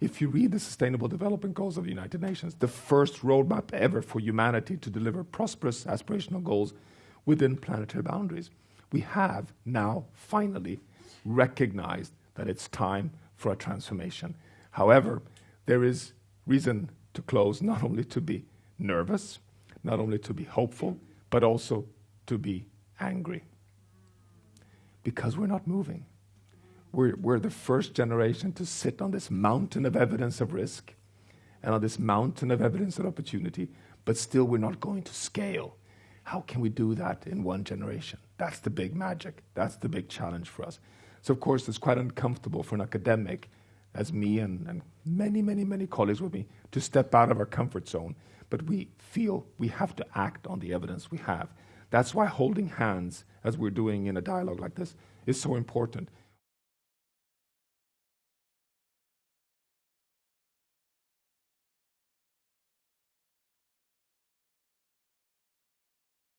If you read the Sustainable Development Goals of the United Nations, the first roadmap ever for humanity to deliver prosperous aspirational goals within planetary boundaries, we have now finally recognized that it's time for a transformation. However, there is reason to close not only to be nervous, not only to be hopeful, but also to be angry because we're not moving. We're, we're the first generation to sit on this mountain of evidence of risk and on this mountain of evidence of opportunity, but still we're not going to scale. How can we do that in one generation? That's the big magic. That's the big challenge for us. So, of course, it's quite uncomfortable for an academic as me and, and many, many, many colleagues with me to step out of our comfort zone. But we feel we have to act on the evidence we have. That's why holding hands, as we're doing in a dialogue like this, is so important